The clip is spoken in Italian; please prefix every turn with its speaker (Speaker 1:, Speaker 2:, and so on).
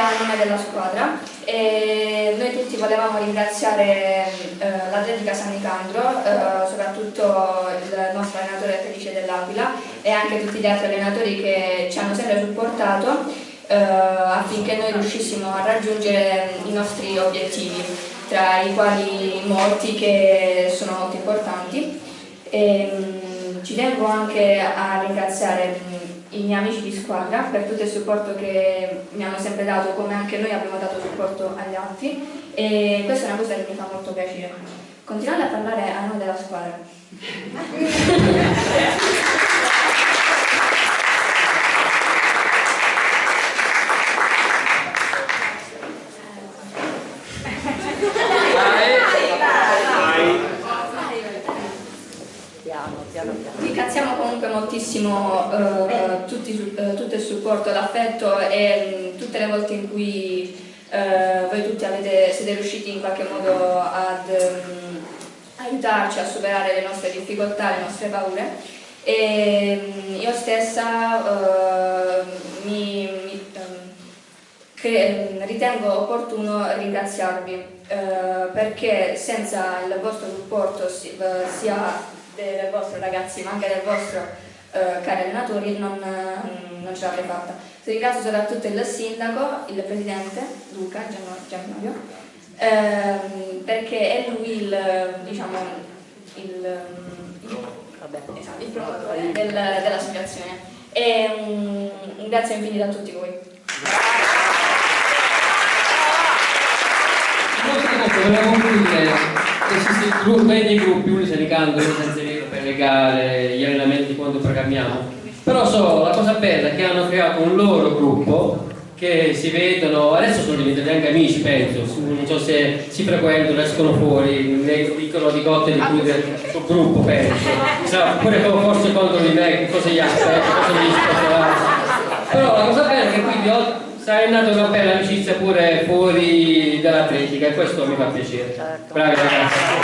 Speaker 1: a nome della squadra e noi tutti volevamo ringraziare eh, l'Atletica San Nicandro, eh, soprattutto il nostro allenatore Felice dell'Aquila e anche tutti gli altri allenatori che ci hanno sempre supportato eh, affinché noi riuscissimo a raggiungere i nostri obiettivi, tra i quali molti che sono molto importanti. E, mh, ci tengo anche a ringraziare i miei amici di squadra per tutto il supporto che mi hanno sempre dato, come anche noi abbiamo dato supporto agli altri e questa è una cosa che mi fa molto piacere. Continuate a parlare a nome della squadra. moltissimo eh, tutti, eh, tutto il supporto, l'affetto e mh, tutte le volte in cui eh, voi tutti avete, siete riusciti in qualche modo ad mh, aiutarci a superare le nostre difficoltà, le nostre paure. E, mh, io stessa eh, mi, mi ritengo opportuno ringraziarvi eh, perché senza il vostro supporto sia del vostro ragazzi ma anche del vostro eh, cari allenatori non, non ce l'avrei fatta. Se ringrazio soprattutto il sindaco, il presidente Luca Giannoio, ehm, perché è lui il, diciamo, il, il, esatto, il promotore del, dell'associazione. E un grazie infinito a tutti voi.
Speaker 2: Volevo concludere esistono dei gruppi, uno se li cantano senza dire per le gare, gli allenamenti quando programmiamo. Però so, la cosa bella è che hanno creato un loro gruppo che si vedono, adesso sono diventati anche amici penso, non so se si frequentano, escono fuori, dicono di cotte di cui del suo gruppo penso, oppure forse contro di me, cosa gli aspetta, cosa gli aspetta. Però la cosa bella è che quindi è nata una bella amicizia pure fuori dall'atletica e questo mi fa piacere. Bravi ragazzi.